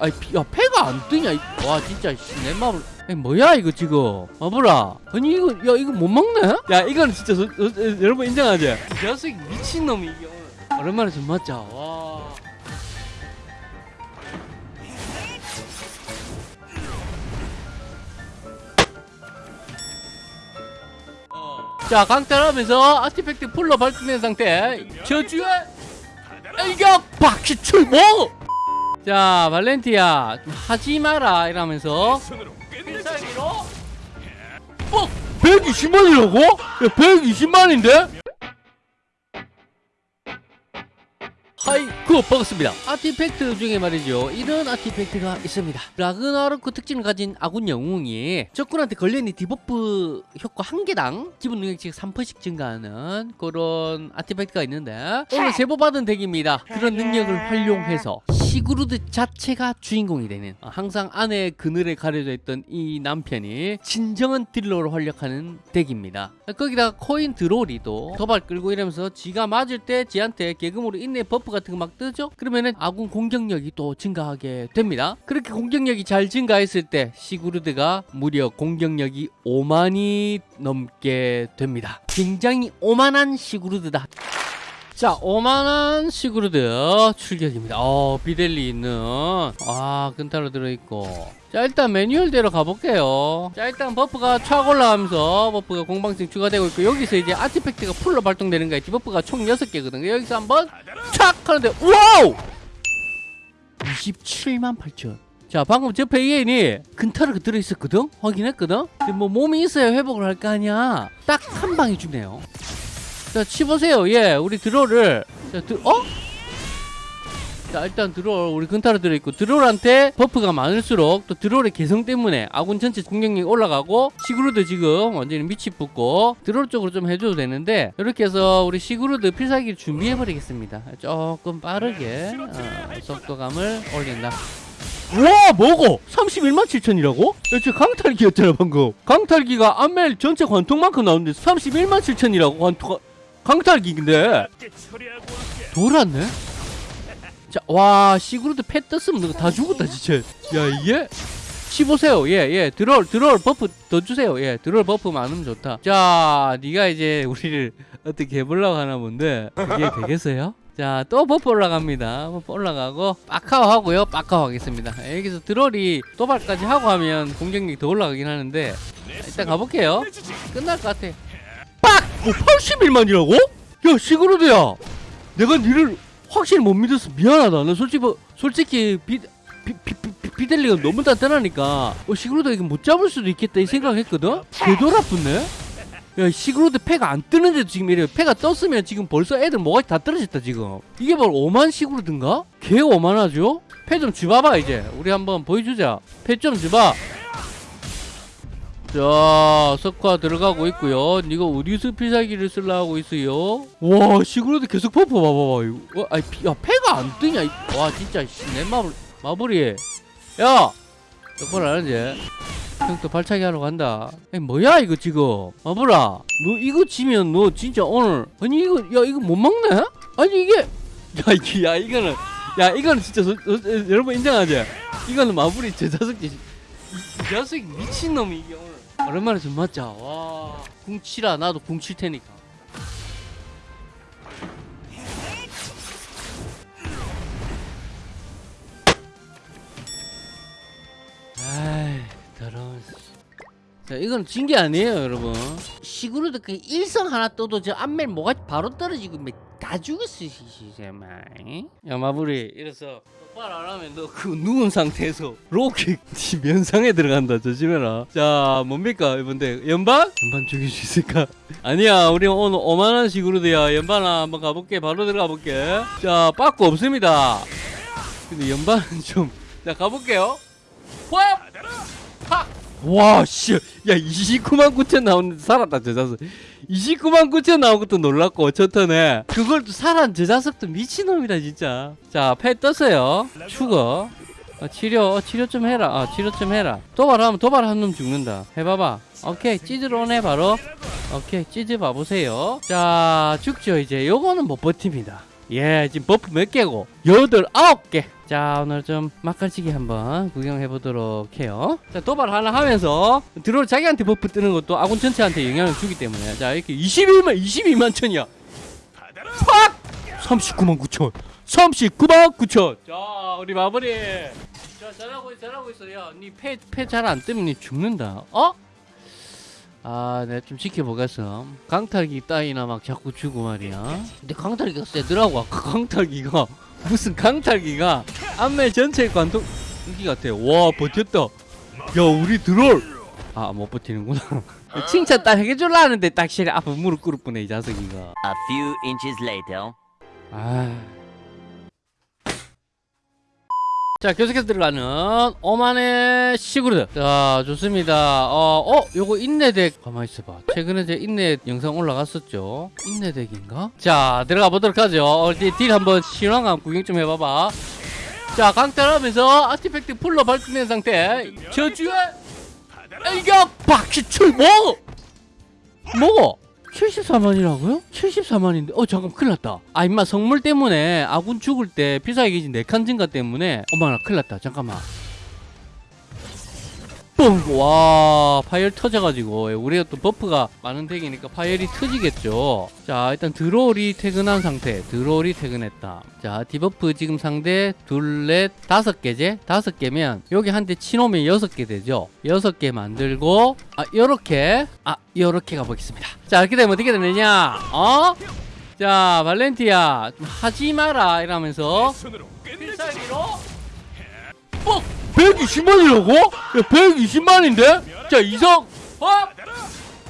아이 피- 야 패가 안 뜨냐 이- 와 진짜 씨, 내 마음을. 아니, 뭐야 이거 지금? 마블아 아니 이거 야 이거 못 먹네? 야 이거는 진짜 소- 소- 소- 여러분 인정하지 이 자식 미친놈이 이게 오늘 오랜만에 좀 맞자. 와. 자 강탈하면서 아티팩트 풀로 발동된 상태. 저주의 일격 박시 출봉 자 발렌티아 좀 하지 마라 이러면서 필살기로 뻑 120만이라고? 야 120만인데? hi 그 반갑습니다. artifact 중에 말이죠. 이런 artifact가 있습니다. 라그나로크 특징을 가진 아군 영웅이 적군한테 걸려있는 debuff 효과 한 개당 기본 능력치 3%씩 증가하는 그런 artifact가 있는데 오늘 제보받은 deck입니다. 그런 능력을 활용해서 시그루드 자체가 주인공이 되는 어, 항상 안에 그늘에 가려져 있던 이 남편이 진정한 딜러로 활약하는 deck입니다. 거기다가 코인 드로리도 도발 끌고 이러면서 지가 맞을 때 지한테 개금으로 인내 buff 같은 거 막 뜨죠? 그러면은 아군 공격력이 또 증가하게 됩니다. 그렇게 공격력이 잘 증가했을 때 시그루드가 무려 공격력이 5만이 넘게 됩니다. 굉장히 오만한 시그루드다 자, 오만한 시그루드 출격입니다. 어, 비델리 있는 아, 근타로 들어있고 자, 일단 매뉴얼대로 가볼게요. 자, 일단 버프가 촥 올라가면서 버프가 공방증 추가되고 있고 여기서 이제 아티팩트가 풀로 발동되는 거야. 디버프가 총 6개거든요. 여기서 한번 촥 하는데 와우! 27만 8천. 자, 방금 저 페이엔이 근타르가 들어있었거든? 확인했거든? 근데 뭐 몸이 있어야 회복을 할 거 아니야. 딱 한 방에 주네요. 자, 치보세요. 예, 우리 드롤을. 자, 드, 어? 자, 일단 드롤, 우리 근타로 들어있고, 드롤한테 버프가 많을수록 또 드롤의 개성 때문에 아군 전체 공격력이 올라가고, 시그루드 지금 완전히 밑이 붙고, 드롤 쪽으로 좀 해줘도 되는데, 이렇게 해서 우리 시그루드 필살기를 준비해버리겠습니다. 조금 빠르게, 어, 속도감을 올린다. 와 뭐고 31만 7천이라고? 야, 저 강탈기였잖아 방금 강탈기가 안멜 전체 관통만큼 나오는데 31만 7천이라고 관통 강탈기인데 돌았네 자 와 시그루드 패 떴으면 너다 죽었다 진짜 야 이게 치보세요 예예 드롤 드롤 버프 더 주세요 예 드롤 버프 많으면 좋다 자 네가 이제 우리를 어떻게 해보려고 하나 본데 그게 되겠어요? 자, 또 버프 올라갑니다. 버프 올라가고, 빡카오 하고요. 빡카오 하겠습니다. 여기서 드롤이 도발까지 하고 하면 공격력이 더 올라가긴 하는데, 일단 가볼게요. 끝날 것 같아. 빡! 뭐 81만이라고? 야, 시그루드야! 내가 니를 확실히 못 믿었어. 미안하다. 나 솔직히, 뭐- 솔직히, 비델리가 너무 단단하니까, 어, 시그루드가 이거 못 잡을 수도 있겠다. 이 생각했거든? 개돌 아프네? 야 시그루드 패가 안 뜨는데도 지금 이래 패가 떴으면 지금 벌써 애들 뭐가 다 떨어졌다 지금 이게 바로 오만 시그루드인가? 개 오만하죠? 패좀 줘봐봐 이제 우리 한번 보여주자 패좀 줘봐 자 석화 들어가고 있고요. 니가 우리수 필살기를 쓰려 하고 있어요? 와 시그로드 계속 버프 봐봐봐. 이거. 피- 야 패가 안 뜨냐 이- 와 진짜 씨, 내 마블 마블이. 야! 똑바로 안 하지 형또 발차기 하러 간다. 아니 뭐야 이거 지금? 마블아, 너 이거 지면 너 진짜 오늘 아니 이거 야 이거 못 먹네? 아니 이게 야 이게 야 이거는 야 이거는 진짜 소- 소- 여러분 인정하지? 이거는 마블이 제 이, 이 자식 미친 놈이 이게 오랜만에 좀 맞자. 와 궁치라 나도 테니까. 아이 더러운 씨. 자 이건 진 게 아니에요 여러분 시그루드 그 일성 하나 떠도 저 안멜 뭐가 바로 떨어지고 막 다 정말 야 마블이 이래서 똑바로 안 하면 너 그 누운 상태에서 로켓 면상에 들어간다 조심해라 자 뭡니까 이번데 연반? 연반 죽일 수 있을까? 아니야 우리 오늘 오만한 시그루드야 연반아 한번 가볼게 바로 들어가 볼게 자 빠꾸 없습니다 근데 연반은 좀자 가볼게요 화! 팍! 와, 씨. 야, 29만 9천 나오는데 살았다, 저 자석. 29만 9천 나온 것도 놀랐고, 저 턴에. 그걸 또 살한 저 자석도 미친놈이다, 진짜. 자, 패 떴어요. 죽어. 어, 치료, 어, 치료 좀 해라. 아, 치료 좀 해라. 도발하면 도발한 놈 죽는다. 해봐봐. 오케이, 찌즈로 오네, 바로. 오케이, 찌즈 봐보세요. 자, 죽죠, 이제. 요거는 못 버팁니다. 예 지금 버프 몇 개고? 여덟 아홉 개 자 오늘 좀 막걸치기 한번 구경해 보도록 해요. 자 도발 하나 하면서 드롤 자기한테 버프 뜨는 것도 아군 전체한테 영향을 주기 때문에. 자 이렇게 21만 22만 천이야. 팍! 39만 9천. 39만 9천. 자 우리 마무리. 자 잘하고 있어 잘하고 있어. 야니패패 잘 안 뜨면 니 죽는다. 어? 아, 내가 좀 지켜보겠어. 강탈기 따위나 막 자꾸 주고 말이야. 근데 강탈기가 세더라고. 아까 강탈기가 무슨 강탈기가 안멜 전체 관통 인기 같아. 와 버텼다. 야 우리 드롤. 아 못 버티는구나. 칭찬 딱 해줄라 하는데 딱 실에 앞에 무릎 꿇을 뻔해 이 자석이가. A few inches later. 아. 자 계속해서 들어가는 오만의 시그루드. 자 좋습니다. 어, 어 요거 인내덱 가만히 있어봐. 최근에 제 인내 영상 올라갔었죠? 인내덱인가? 자 들어가 보도록 하죠. 어, 딜 한번 신화감 구경 좀 해봐봐. 자 강탈하면서 아티팩트 풀로 발동된 상태. 저주의 일격 박시출 뭐 뭐? 74만이라고요? 74만인데. 어 잠깐 큰일 났다. 아 임마 성물 때문에 아군 죽을 때 필살기 기지 4칸 증가 때문에 어머나 큰일 났다. 잠깐만 뻥 와 파열 터져가지고. 예, 우리가 또 버프가 많은 덱이니까 파열이 터지겠죠. 자 일단 드롤이 퇴근한 상태. 드롤이 퇴근했다. 자 디버프 지금 상대 둘넷 다섯 개제 다섯 개면 여기 한 대 치놓으면 여섯 개 되죠? 여섯 개 만들고 아 요렇게. 아 요렇게 가보겠습니다. 자 이렇게 되면 어떻게 되느냐? 어? 자 발렌티아 좀 하지 마라. 이러면서 필살기로 뻑 120만이라고? 야 120만인데? 자 이성. 어?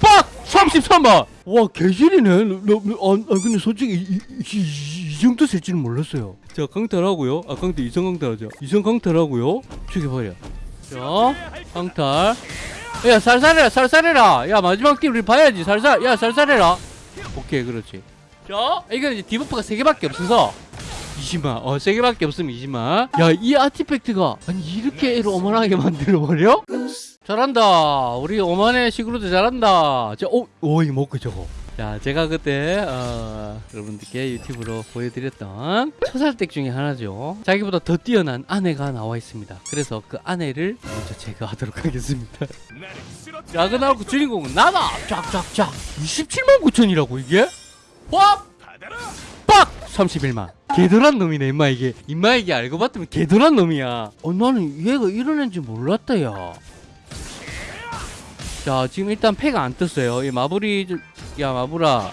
빡! 33만. 와 개질이네. 아, 아 근데 솔직히 이, 이, 이, 이 정도 셀 줄은 몰랐어요. 자 강탈하고요. 아 강탈 이성 강탈하자 이성 강탈하고요. 죽여버려. 자 강탈. 야 살살해라 살살해라. 야 마지막 팀 우리 봐야지. 살살 야 살살해라. 오케이 그렇지. 자 이거는 이제 디버프가 3개밖에 없어서 20만 어 3개밖에 없으면 20만 야 이 아티팩트가 아니 이렇게 어머나게 만들어버려? 잘한다. 우리 오만의 시그루드 잘한다. 자오 오, 이 먹고 저거. 자 제가 그때 어, 여러분들께 유튜브로 보여드렸던 처살덱 중에 하나죠. 자기보다 더 뛰어난 아내가 나와 있습니다. 그래서 그 아내를 먼저 제거하도록 하겠습니다. 야그나고 주인공은 나다! 쫙쫙쫙. 27만 9천이라고 이게? 와! 빡! 31만 개돌한 놈이네 임마 이게. 임마 이게 알고 봤더니 개돌한 놈이야. 어 나는 얘가 이런 애인지 몰랐다 야자 지금 일단 패가 안 떴어요. 이 마블이 좀- 야 마블아.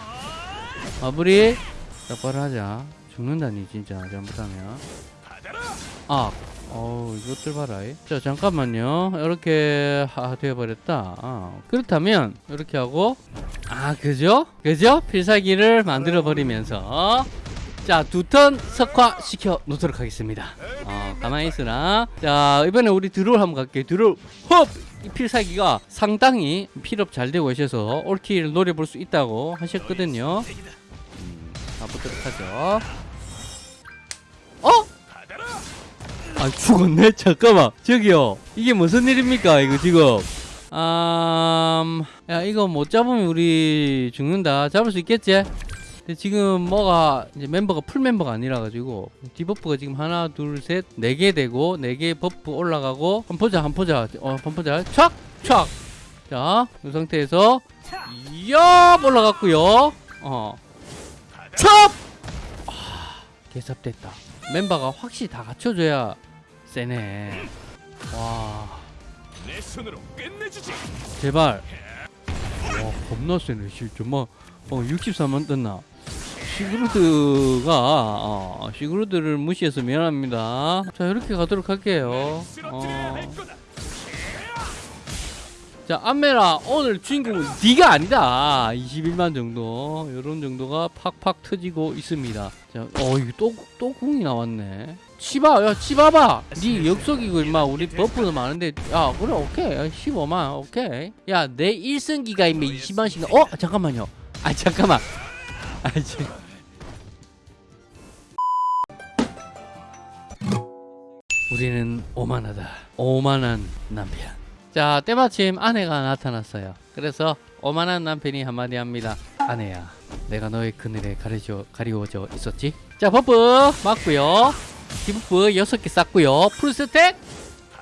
마블이 똑바로 하자. 죽는다니 진짜 잘못하면. 아 어우 이것들 봐라 이. 자 잠깐만요. 이렇게 하, 되어버렸다. 아, 그렇다면 이렇게 하고. 아 그죠? 그죠? 필살기를 만들어 버리면서 자 두 턴 석화 시켜 놓도록 하겠습니다. 어 가만히 있으나. 자 이번에 우리 드롤 한번 갈게요. 드롤 헙! 이 필살기가 상당히 필업 잘 되고 있어서 올킬을 노려볼 수 있다고 하셨거든요. 음, 가보도록 하죠. 어? 아 죽었네? 잠깐만. 저기요. 이게 무슨 일입니까 이거 지금? 음... 야 이거 못 잡으면 우리 죽는다. 잡을 수 있겠지? 근데 지금 뭐가 이제 멤버가 풀 멤버가 아니라 가지고 디버프가 지금 하나 둘 셋 네 개 되고 네 개 버프 올라가고 한번 보자 한번 보자. 어 한번 보자. 촥촥 자이 상태에서 이야 올라갔고요. 어. 촥! 아, 개삽됐다. 멤버가 확실히 다 갖춰줘야 세네. 와. 제발. 와 겁나 세네 씨 정말 어 64만 떴나 시그루드가 어, 시그루드를 무시해서 미안합니다. 자 이렇게 가도록 할게요. 어. 자 안메라 오늘 주인공은 네가 아니다. 21만 정도 요런 정도가 팍팍 터지고 있습니다. 자어 이거 또, 또 궁이 나왔네. 치바 야 치바봐 네 역속이고 임마 우리 버프도 많은데. 야 그래 오케이. 야, 15만 오케이. 야 내 1승기가 임마 20만씩 어 잠깐만요. 아 잠깐만. 아 지 우리는 오만하다. 오만한 남편. 자 때마침 아내가 나타났어요. 그래서 오만한 남편이 한마디 합니다. 아내야 내가 너의 그늘에 가려져, 가리워져 있었지? 자 버프! 맞고요. 디버프 6개 쌌고요. full stack!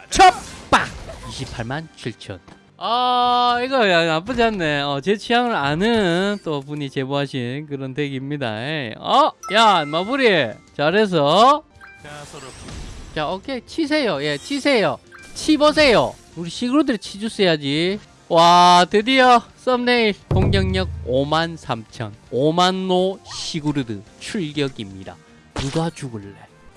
첩박 28만 7천. 아 이거 야, 나쁘지 않네. 어, 제 취향을 아는 또 분이 제보하신 그런 덱입니다. 어? 야 마무리! 잘해서 자 오케이. 치세요. 예 치세요. 치보세요. 우리 시그루드 치주스야지. 와 드디어 썸네일 공격력 5만 3천. 오만의 시그루드 출격입니다. 누가 죽을래?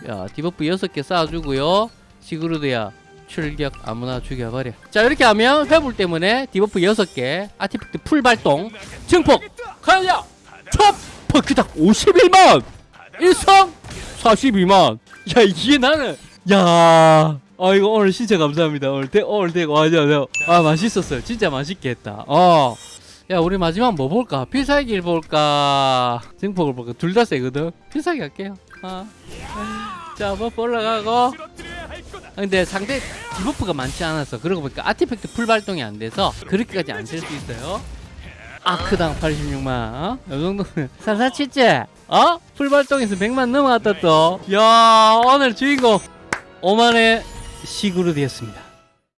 야 디버프 6개 쌓아주고요. 시그루드야 출격 아무나 죽여버려. 자 이렇게 하면 회불 때문에 디버프 6개 아티팩트 풀 발동 증폭 가자! 첫 퍼크닥 51만! 일성 42만! 야 이게 나는 야. 아 이거 오늘 진짜 감사합니다. 오늘 대 오늘 대고 맞아 아 맛있었어요. 진짜 맛있게 했다. 어 야 우리 마지막 뭐 볼까? 필살기를 볼까? 증폭을 볼까? 둘 다 세거든. 필살기 할게요. 어 자 버프 올라가고. 아, 근데 상대 디버프가 많지 않아서 그러고 보니까 아티팩트 풀 발동이 안 돼서 그렇게까지 안 쓸 수 있어요. 아크당 86만 어? 이 정도면. 사사치지 어? 풀 발동에서 100만 넘어갔다 또야 오늘 주인공 5만의 시그루드였습니다